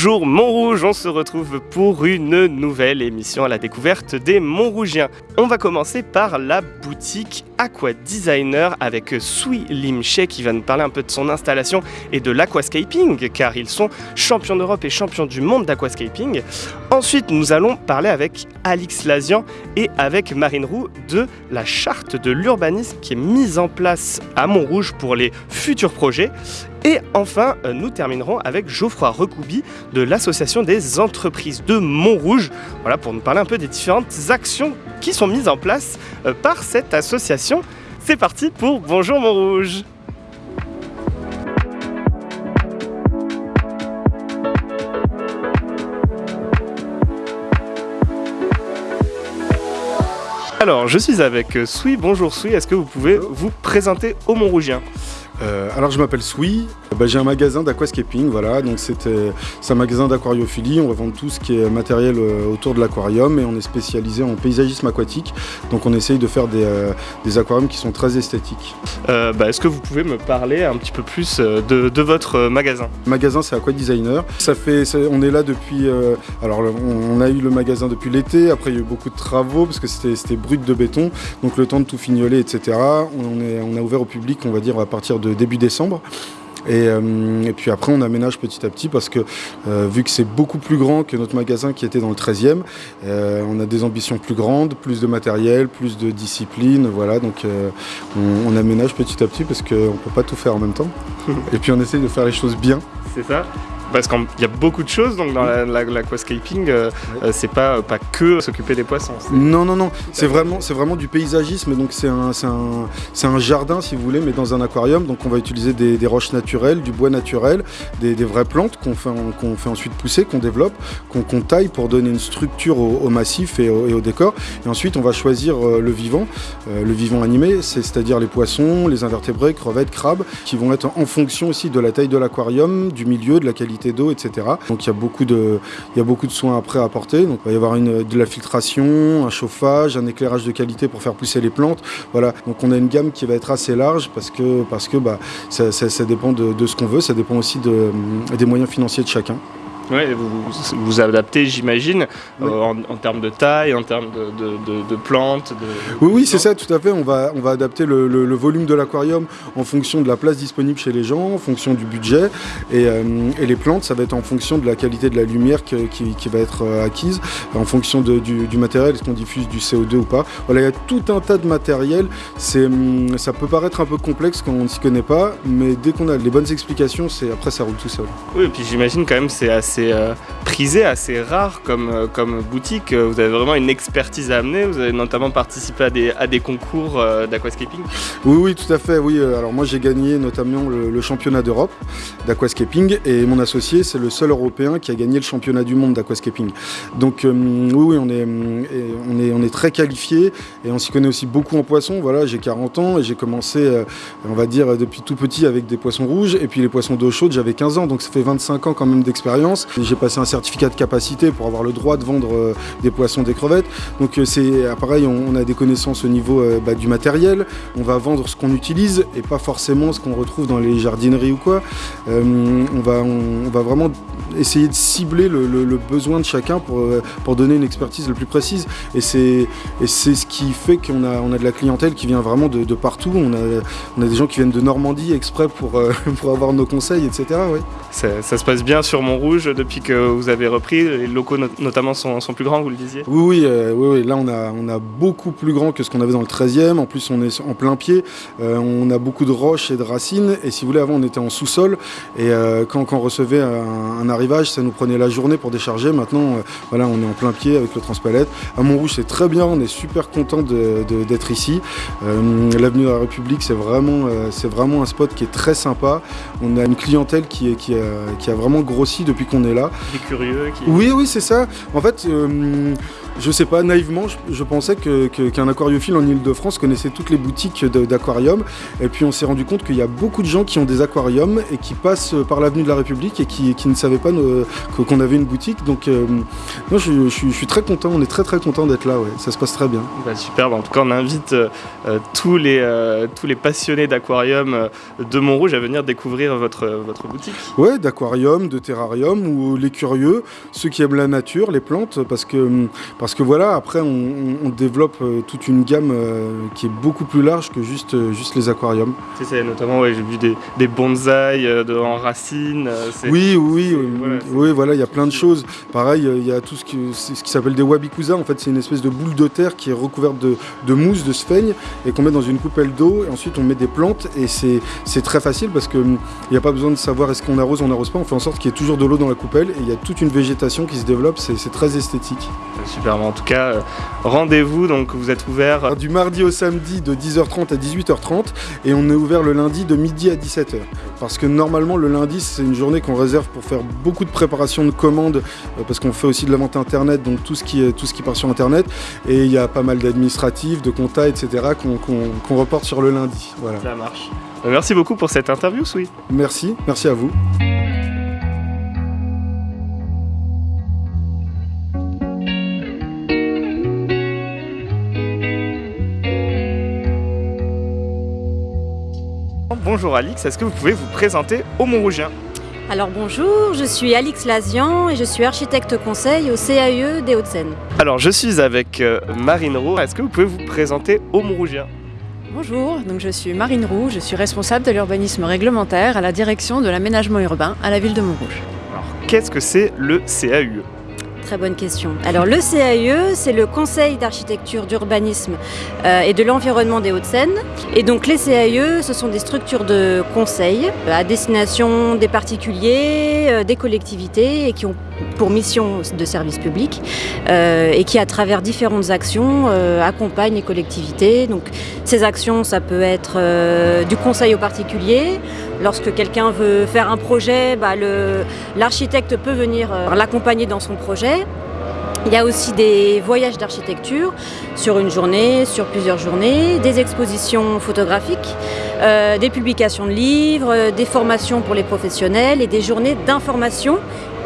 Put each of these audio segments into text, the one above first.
Bonjour Montrouge, on se retrouve pour une nouvelle émission à la découverte des Montrougiens. On va commencer par la boutique Aqua Designer avec Sui Lim She qui va nous parler un peu de son installation et de l'aquascaping car ils sont champions d'Europe et champions du monde d'aquascaping. Ensuite, nous allons parler avec Alix Lazian et avec Marine Roux de la charte de l'urbanisme qui est mise en place à Montrouge pour les futurs projets. Et enfin, euh, nous terminerons avec Geoffroy Recoubi de l'Association des entreprises de Montrouge, voilà, pour nous parler un peu des différentes actions qui sont mises en place euh, par cette association. C'est parti pour Bonjour Montrouge Alors, je suis avec Soui. Bonjour Soui, est-ce que vous pouvez vous présenter aux Montrougiens euh, alors je m'appelle Sui, bah, j'ai un magasin d'aquascaping, voilà, donc c'est un magasin d'aquariophilie, on revend tout ce qui est matériel euh, autour de l'aquarium et on est spécialisé en paysagisme aquatique, donc on essaye de faire des, euh, aquariums qui sont très esthétiques. Bah, est-ce que vous pouvez me parler un petit peu plus de, votre magasin? Le magasin c'est Aqua Designer, ça fait, on est là depuis, alors on, a eu le magasin depuis l'été, après il y a eu beaucoup de travaux parce que c'était brut de béton, donc le temps de tout fignoler etc. On, est, on a ouvert au public on va dire à partir de début décembre. Euh, et, puis après, on aménage petit à petit parce que euh, vu que c'est beaucoup plus grand que notre magasin qui était dans le 13e, euh, on a des ambitions plus grandes, plus de matériel, plus de discipline. Voilà, donc on, aménage petit à petit parce qu'on ne peut pas tout faire en même temps. et puis on essaye de faire les choses bien. C'est ça parce qu'il y a beaucoup de choses donc dans l'aquascaping, la, euh, c'est pas, pas que s'occuper des poissons. Non, non, non, c'est vraiment, vraiment du paysagisme, donc c'est un, un, un, jardin si vous voulez, mais dans un aquarium, donc on va utiliser des, roches naturelles, du bois naturel, des, vraies plantes qu'on fait, qu'on fait ensuite pousser, qu'on développe, qu'on taille pour donner une structure au, massif et au, décor, et ensuite on va choisir euh, le vivant, euh, le vivant animé, c'est-à-dire les poissons, les invertébrés, crevettes, crabes, qui vont être en fonction aussi de la taille de l'aquarium, du milieu, de la qualité d'eau, etc. Donc il y, a beaucoup de, y soins après à apporter. Il va y avoir une, de la filtration, un chauffage, un éclairage de qualité pour faire pousser les plantes. Voilà, donc on a une gamme qui va être assez large parce que, parce bah, ça, dépend de, ce qu'on veut, ça dépend aussi de, des moyens financiers de chacun. Oui, vous vous adaptez, j'imagine, euh, en, termes de taille, en termes de, plantes. oui, oui, c'est ça, tout à fait. On va, on va adapter le, volume de l'aquarium en fonction de la place disponible chez les gens, en fonction du budget. Et, euh, les plantes, ça va être en fonction de la qualité de la lumière qui, va être euh, acquise, en fonction du, matériel, est-ce qu'on diffuse du CO2 ou pas. Voilà, il y a tout un tas de matériel. Hum, ça peut paraître un peu complexe quand on ne s'y connaît pas, mais dès qu'on a les bonnes explications, après ça roule tout seul. Oui, et puis j'imagine quand même c'est assez euh, prisé, assez rare comme, euh, comme boutique. Vous avez vraiment une expertise à amener. Vous avez notamment participé à des, à des concours euh, d'aquascaping. Oui, oui, tout à fait. Oui, alors moi j'ai gagné notamment le, championnat d'Europe d'aquascaping et mon associé c'est le seul Européen qui a gagné le championnat du monde d'aquascaping. Donc oui, oui, on est, on est, on est très qualifié et on s'y connaît aussi beaucoup en poisson. Voilà, j'ai 40 ans et j'ai commencé, on va dire, depuis tout petit avec des poissons rouges et puis les poissons d'eau chaude, j'avais 15 ans, donc ça fait 25 ans quand même d'expérience. J'ai passé un certificat de capacité pour avoir le droit de vendre euh, des poissons, des crevettes. Donc euh, c'est euh, pareil, on, a des connaissances au niveau bah, du matériel. On va vendre ce qu'on utilise et pas forcément ce qu'on retrouve dans les jardineries ou quoi. on, va, on, va vraiment essayer de cibler le, besoin de chacun pour, pour donner une expertise le plus précise. Et c'est ce qui fait qu'on a, on a de la clientèle qui vient vraiment de, partout. On a, on a des gens qui viennent de Normandie exprès pour, pour avoir nos conseils, etc. Ça, ça, se passe bien sur Montrouge depuis que vous avez repris. Les locaux notamment sont, plus grands, vous le disiez? Oui euh, oui, oui, là on a, on a beaucoup plus grand que ce qu'on avait dans le 13e. En plus on est en plein pied, euh, on a beaucoup de roches et de racines. Et si vous voulez, avant on était en sous-sol. Et euh, quand, on recevait un, arrivage, ça nous prenait la journée pour décharger. Maintenant, voilà, on est en plein pied avec le transpalette. À Montrouge c'est très bien, on est super content d'être ici. L'avenue de la République, c'est vraiment, vraiment un spot qui est très sympa. On a une clientèle qui a vraiment grossi depuis qu'on est là. Des curieux qui... Oui, oui, c'est ça. En fait, euh, je sais pas, naïvement, je, pensais qu'un aquariophile en Ile-de-France connaissait toutes les boutiques d'aquarium. Et puis on s'est rendu compte qu'il y a beaucoup de gens qui ont des aquariums et qui passent par l'avenue de la République et qui, ne savaient pas qu'on avait une boutique. Donc euh, moi, je, suis très content, on est très très content d'être là, ouais. ça se passe très bien. Bah, super, en tout cas on invite euh, tous, les, tous les passionnés d'aquarium de Montrouge à venir découvrir votre, votre boutique. Ouais, d'aquarium, de terrarium ou les curieux, ceux qui aiment la nature, les plantes, parce que, parce que voilà, après on, développe euh, toute une gamme euh, qui est beaucoup plus large que juste, euh, juste les aquariums. C'est notamment, ouais, j'ai vu des, des bonsaïs en racines. Oui, oui, voilà, oui, voilà, il y a plein de choses. Pareil, il y a tout ce qui, ce qui s'appelle des wabikusa, en fait c'est une espèce de boule de terre qui est recouverte de, de mousse, de sphaigne, et qu'on met dans une coupelle d'eau, et ensuite on met des plantes, et c'est très facile parce qu'il n'y a pas besoin de savoir est-ce qu'on arrose ou on n'arrose pas, on fait en sorte qu'il y ait toujours de l'eau dans la coupelle, et il y a toute une végétation qui se développe, c'est très esthétique. Super, en tout cas, rendez-vous, donc vous êtes ouvert Du mardi au samedi de 10h30 à 18h30, et on est ouvert le lundi de midi à 17h. Parce que normalement, le lundi, c'est une journée qu'on réserve pour faire beaucoup de préparation de commandes, euh, parce qu'on fait aussi de la vente internet, donc tout ce qui, tout ce qui part sur internet, et il y a pas mal d'administratifs, de compta, etc., qu'on reporte sur le lundi. Voilà. Ça marche. Euh, merci beaucoup pour cette interview, Sui. Merci, merci à vous. Bonjour Alix, est-ce que vous pouvez vous présenter au Montrougien alors bonjour, je suis Alix Lazian et je suis architecte conseil au CAE des Hauts-de-Seine. Alors je suis avec euh, Marine Roux, est-ce que vous pouvez vous présenter au Montrougien Bonjour, donc je suis Marine Roux, je suis responsable de l'urbanisme réglementaire à la direction de l'aménagement urbain à la ville de Montrouge. Alors qu'est-ce que c'est le CAUE Très bonne question. Alors le CAE, c'est le Conseil d'architecture, d'urbanisme euh, et de l'environnement des Hauts-de-Seine. Et donc les CAE, ce sont des structures de conseil à destination des particuliers, euh, des collectivités et qui ont pour mission de service public euh, et qui, à travers différentes actions, euh, accompagne les collectivités. Donc, ces actions, ça peut être euh, du conseil aux particuliers. Lorsque quelqu'un veut faire un projet, bah, l'architecte peut venir l'accompagner dans son projet. Il y a aussi des voyages d'architecture sur une journée, sur plusieurs journées, des expositions photographiques, des publications de livres, des formations pour les professionnels et des journées d'information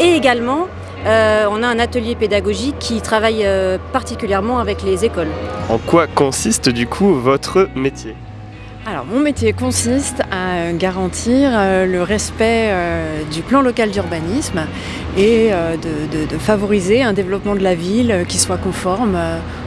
et également, euh, on a un atelier pédagogique qui travaille euh, particulièrement avec les écoles. En quoi consiste du coup votre métier? Alors mon métier consiste à garantir euh, le respect du plan local d'urbanisme et de, favoriser un développement de la ville qui soit conforme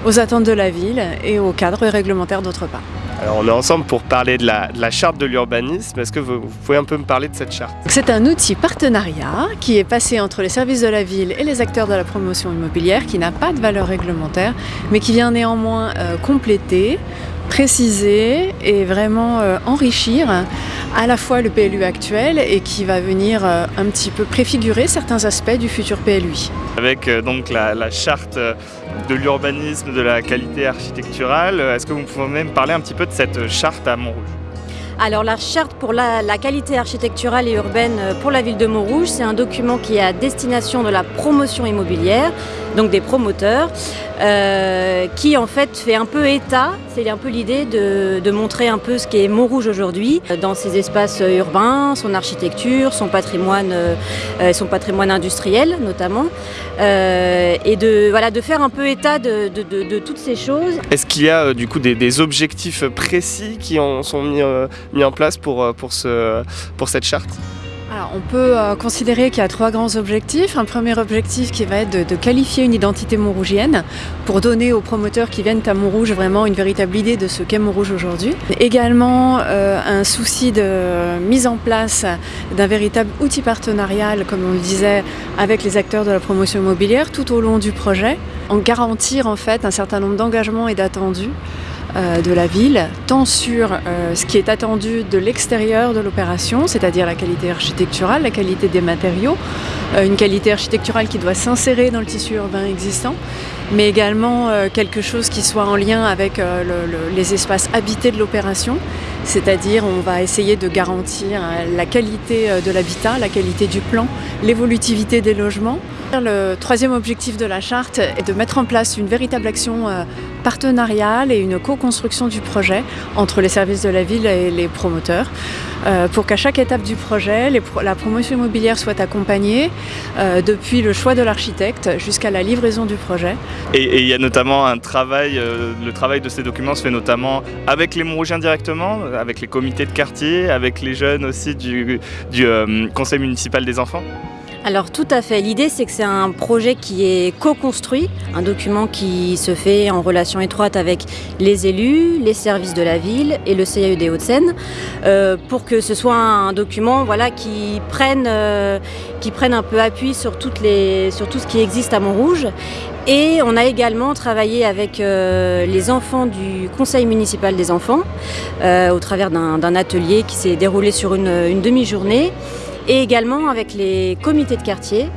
aux attentes de la ville et au cadre réglementaire d'autre part. Alors on est ensemble pour parler de la, charte de l'urbanisme. Est-ce que vous, pouvez un peu me parler de cette charte? C'est un outil partenariat qui est passé entre les services de la ville et les acteurs de la promotion immobilière qui n'a pas de valeur réglementaire mais qui vient néanmoins euh, compléter, préciser et vraiment euh, enrichir à la fois le PLU actuel et qui va venir euh, un petit peu préfigurer certains aspects du futur PLUI. Avec donc la charte de l'urbanisme, de la qualité architecturale. Est-ce que vous pouvez même parler un petit peu de cette charte à Montrouge? Alors la charte pour la, qualité architecturale et urbaine pour la ville de Montrouge, c'est un document qui est à destination de la promotion immobilière, donc des promoteurs, euh, qui en fait fait un peu état, c'est un peu l'idée de, montrer un peu ce qu'est Montrouge aujourd'hui, dans ses espaces urbains, son architecture, son patrimoine, euh, industriel notamment, euh, et de, voilà, de faire un peu état de, toutes ces choses. Est-ce qu'il y a du coup des, objectifs précis qui sont mis, en place pour, pour, ce, pour cette charte? On peut euh, considérer qu'il y a trois grands objectifs. Un premier objectif qui va être de, qualifier une identité montrougienne pour donner aux promoteurs qui viennent à Montrouge vraiment une véritable idée de ce qu'est Montrouge aujourd'hui. Également euh, un souci de mise en place d'un véritable outil partenarial, comme on le disait, avec les acteurs de la promotion immobilière tout au long du projet, en garantir en fait un certain nombre d'engagements et d'attendus de la ville, tant sur euh, ce qui est attendu de l'extérieur de l'opération, c'est-à-dire la qualité architecturale, la qualité des matériaux, euh, une qualité architecturale qui doit s'insérer dans le tissu urbain existant, mais également quelque chose qui soit en lien avec les espaces habités de l'opération, c'est-à-dire on va essayer de garantir la qualité de l'habitat, la qualité du plan, l'évolutivité des logements. Le troisième objectif de la charte est de mettre en place une véritable action partenariale et une co-construction du projet entre les services de la ville et les promoteurs euh, pour qu'à chaque étape du projet, la promotion immobilière soit accompagnée euh, depuis le choix de l'architecte jusqu'à la livraison du projet. Et il y a notamment un travail, euh, le travail de ces documents se fait notamment avec les Montrougiens directement, avec les comités de quartier, avec les jeunes aussi du conseil municipal des enfants Alors tout à fait. L'idée c'est que c'est un projet qui est co-construit, un document qui se fait en relation étroite avec les élus, les services de la ville et le CIAE des Hauts-de-Seine, euh, pour que ce soit un document voilà, qui, prenne, euh, qui prenne un peu appui sur, toutes les, tout ce qui existe à Montrouge. Et on a également travaillé avec euh, les enfants du conseil municipal des enfants, au travers d'un atelier qui s'est déroulé sur une demi-journée et également avec les comités de quartier,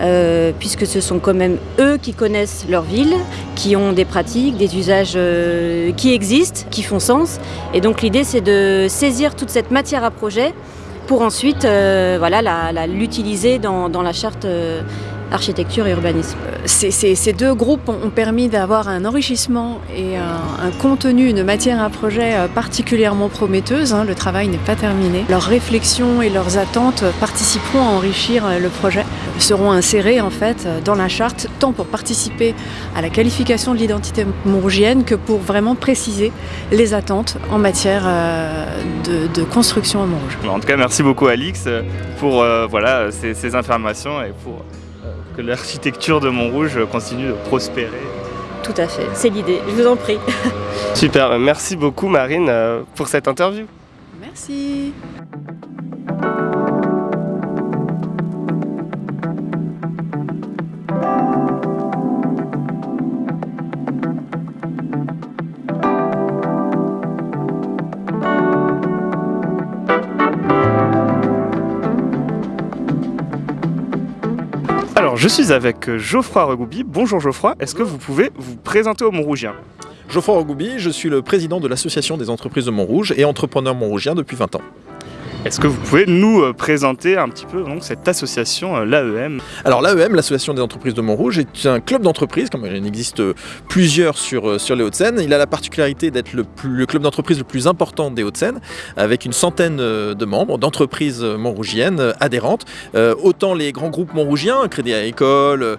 euh, puisque ce sont quand même eux qui connaissent leur ville, qui ont des pratiques, des usages euh, qui existent, qui font sens. Et donc l'idée c'est de saisir toute cette matière à projet pour ensuite euh, voilà, l'utiliser dans, dans, la charte architecture et urbanisme. Euh, ces, deux groupes ont permis d'avoir un enrichissement et un, contenu, une matière à projet euh, particulièrement prometteuse. Hein. Le travail n'est pas terminé. Leurs réflexions et leurs attentes participeront à enrichir euh, le projet, seront insérés en fait dans la charte, tant pour participer à la qualification de l'identité montrougienne que pour vraiment préciser les attentes en matière de, construction à Montrouge. En tout cas, merci beaucoup Alix pour voilà, ces, ces informations et pour que l'architecture de Montrouge continue de prospérer. Tout à fait, c'est l'idée, je vous en prie. Super, merci beaucoup Marine euh, pour cette interview. Merci. Je suis avec Geoffroy Regoubi. Bonjour Geoffroy, est-ce que vous pouvez vous présenter au Montrougien? Geoffroy Regoubi, je suis le président de l'association des entreprises de Montrouge et entrepreneur montrougien depuis 20 ans. Est-ce que vous pouvez nous euh, présenter un petit peu cette association, euh, l'AEM Alors l'AEM, l'Association des entreprises de Montrouge, est un club d'entreprise, comme il en existe plusieurs sur, euh, sur les Hauts-de-Seine. Il a la particularité d'être le, le, club d'entreprise le plus important des Hauts-de-Seine, avec une centaine de membres, d'entreprises montrougiennes adhérentes. autant les grands groupes montrougiens, Crédit Agricole,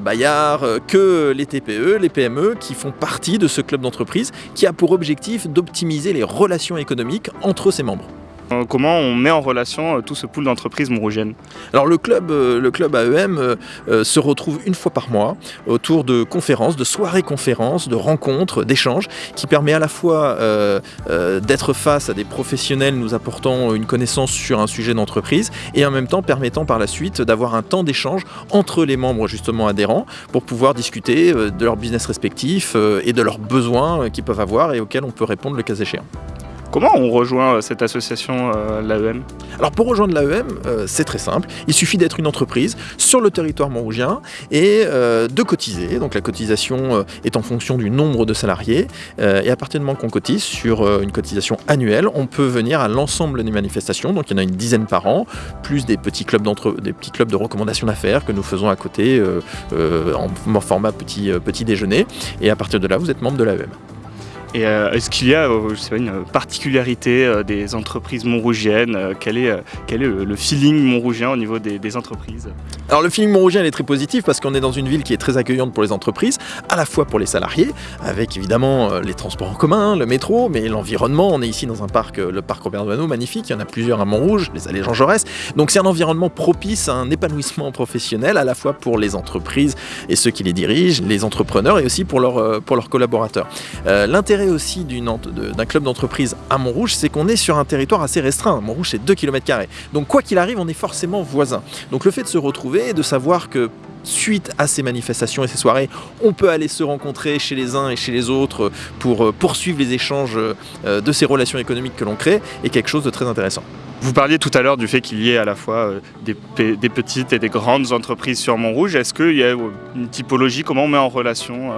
Bayard, que les TPE, les PME, qui font partie de ce club d'entreprise, qui a pour objectif d'optimiser les relations économiques entre ses membres. Euh, comment on met en relation euh, tout ce pool d'entreprises montrougiennes Alors le club, euh, le club AEM se retrouve une fois par mois autour de conférences, de soirées conférences, de rencontres, d'échanges, qui permet à la fois d'être face à des professionnels nous apportant une connaissance sur un sujet d'entreprise et en même temps permettant par la suite d'avoir un temps d'échange entre les membres justement adhérents pour pouvoir discuter de leur business respectif et de leurs besoins qu'ils peuvent avoir et auxquels on peut répondre le cas échéant. Comment on rejoint euh, cette association, euh, l'AEM Alors pour rejoindre l'AEM, euh, c'est très simple. Il suffit d'être une entreprise sur le territoire montrougien et de cotiser. Donc la cotisation est en fonction du nombre de salariés. et à partir du moment qu'on cotise sur une cotisation annuelle, on peut venir à l'ensemble des manifestations. Donc il y en a une dizaine par an, plus des petits clubs, des petits clubs de recommandation d'affaires que nous faisons à côté en format petit, petit déjeuner. Et à partir de là, vous êtes membre de l'AEM. Et euh, est-ce qu'il y a euh, une particularité euh, des entreprises montrougiennes quel est, le, feeling montrougien au niveau des, entreprises? Alors le feeling montrougien est très positif parce qu'on est dans une ville qui est très accueillante pour les entreprises, à la fois pour les salariés, avec évidemment les transports en commun, le métro, mais l'environnement. On est ici dans un parc, le parc Robert Doisneau, magnifique. Il y en a plusieurs à Montrouge, les allées Jean Jaurès. Donc c'est un environnement propice à un épanouissement professionnel, à la fois pour les entreprises et ceux qui les dirigent, les entrepreneurs et aussi pour leurs collaborateurs. L'intérêt aussi d'un club d'entreprise à Montrouge, c'est qu'on est sur un territoire assez restreint. Montrouge, c'est 2 km. Donc, quoi qu'il arrive, on est forcément voisins. Donc, le fait de se retrouver et de savoir que suite à ces manifestations et ces soirées, on peut aller se rencontrer chez les uns et chez les autres pour euh, poursuivre les échanges euh, de ces relations économiques que l'on crée est quelque chose de très intéressant. Vous parliez tout à l'heure du fait qu'il y ait à la fois euh, des, des, petites et des grandes entreprises sur Montrouge. Est-ce qu'il y a une typologie? Comment on met en relation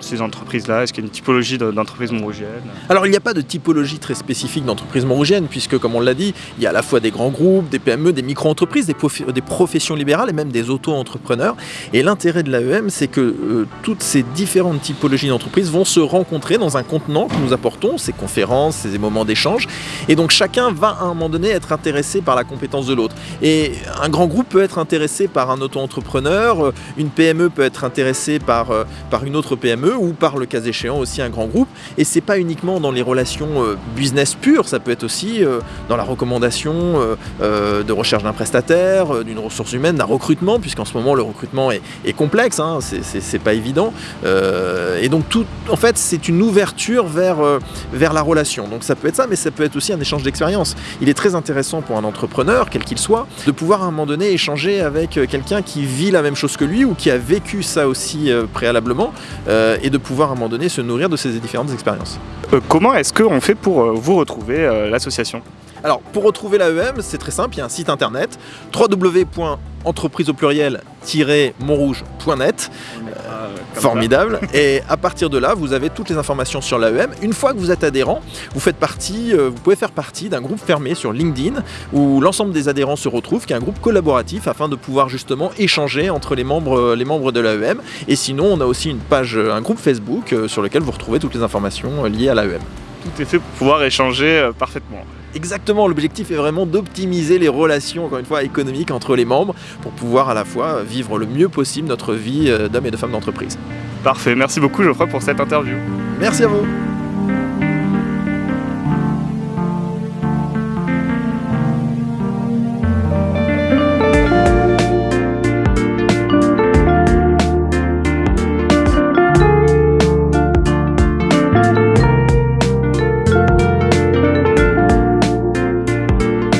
ces entreprises-là? Est-ce qu'il y a une typologie d'entreprises montrougiennes Alors il n'y a pas de typologie très spécifique d'entreprises montrougiennes, puisque comme on l'a dit, il y a à la fois des grands groupes, des PME, des micro-entreprises, des, professions libérales et même des auto-entrepreneurs. Et l'intérêt de l'AEM, c'est que euh, toutes ces différentes typologies d'entreprises vont se rencontrer dans un contenant que nous apportons, ces conférences, ces moments d'échange. Et donc chacun va à un moment donné être intéressé par la compétence de l'autre. Et un grand groupe peut être intéressé par un auto-entrepreneur, une PME peut être intéressée par, euh, par une autre PME, Ou par le cas échéant aussi un grand groupe. Et c'est pas uniquement dans les relations business pures, ça peut être aussi dans la recommandation de recherche d'un prestataire, d'une ressource humaine, d'un recrutement, puisqu'en ce moment le recrutement est, complexe, hein, c'est pas évident. et donc tout, en fait, c'est une ouverture vers, vers la relation. Donc ça peut être ça, mais ça peut être aussi un échange d'expérience. Il est très intéressant pour un entrepreneur, quel qu'il soit, de pouvoir à un moment donné échanger avec quelqu'un qui vit la même chose que lui ou qui a vécu ça aussi euh, préalablement euh, et de pouvoir à un moment donné se nourrir de ces différentes expériences. Euh, comment est-ce qu'on fait pour vous retrouver l'association? Alors, pour retrouver l'AEM, c'est très simple, il y a un site internet www.entreprise au pluriel-montrouge.net. Formidable. Et à partir de là, vous avez toutes les informations sur l'AEM. Une fois que vous êtes adhérent, vous faites partie, vous pouvez faire partie d'un groupe fermé sur LinkedIn où l'ensemble des adhérents se retrouvent, qui est un groupe collaboratif afin de pouvoir justement échanger entre les membres, les membres de l'AEM. Et sinon, on a aussi une page, un groupe Facebook sur lequel vous retrouvez toutes les informations liées à l'AEM. Tout est fait pour pouvoir échanger parfaitement. Exactement, l'objectif est vraiment d'optimiser les relations, encore une fois, économiques entre les membres pour pouvoir à la fois vivre le mieux possible notre vie euh, d'hommes et de femmes d'entreprise. Parfait, merci beaucoup Geoffroy pour cette interview. Merci à vous.